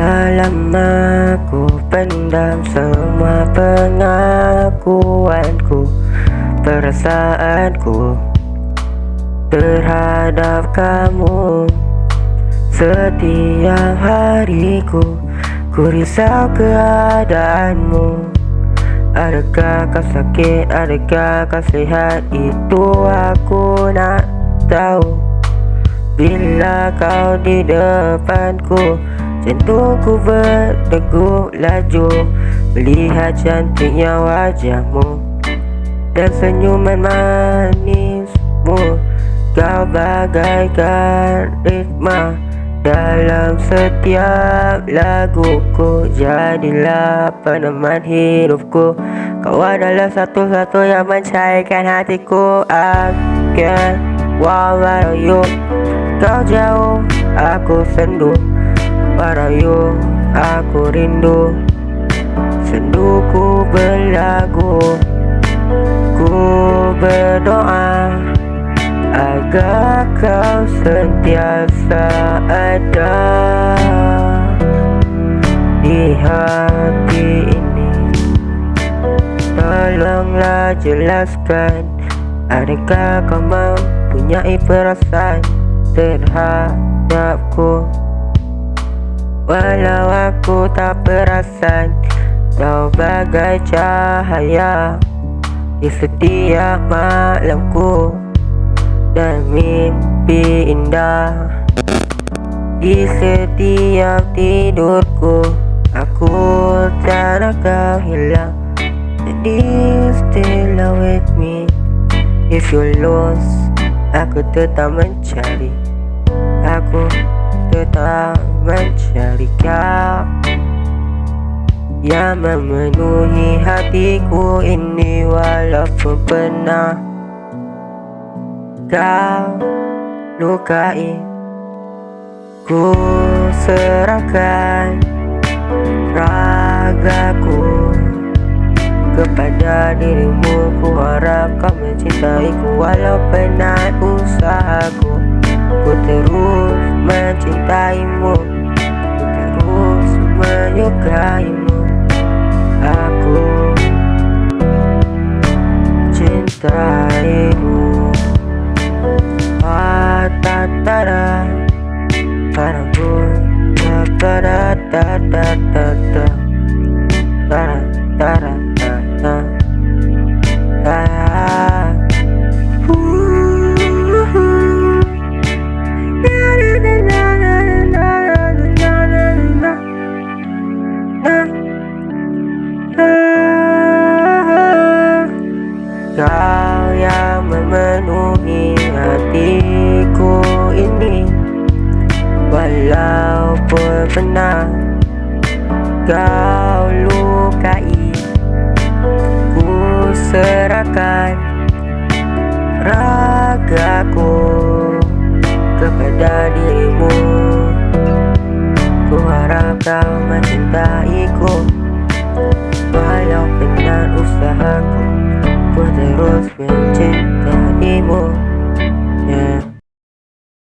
Lama ku pendam semua pengakuanku Perasaanku terhadap kamu. Setiap hariku ku risau keadaanmu. Adakah kau sakit, adakah kau sihat Itu aku nak tahu. Bila kau di depanku Jantungku berdegup laju Melihat cantiknya wajahmu. Dan senyuman manismu Kau bagaikan ritma Dalam setiap laguku Jadilah peneman hidupku. Kau adalah satu-satu yang mencairkan hatiku. Again, where are you? Kau jauh, aku sendu Parayu aku rindu. Senduku berlagu. Ku berdoa Agar kau sentiasa ada. Di hati ini Tolonglah jelaskan Adakah kau mempunyai perasaan terhadapku Walau aku tak perasan Kau bagai cahaya Di setiap malamku Dan mimpi indah. Di setiap tidurku Aku tak kau hilang. Jadi still with me. If you lost Aku tetap mencari. Aku tetap mencari kau Yang memenuhi hatiku ini Walaupun pernah Kau lukai. Ku serahkan Ragaku Kepada dirimu. Ku harap kau mencintaiku Walau penat usahaku. Ku terus mantintaimo Pero sumayo kaimo Ako Cintaimo Patatara Para ko Para tá, tá, tá. Kau yang memenuhi hatiku ini. Walaupun pernah kau lukai Ku serahkan ragaku kepada dirimu. Ku harap kau mencintaiku Walau penat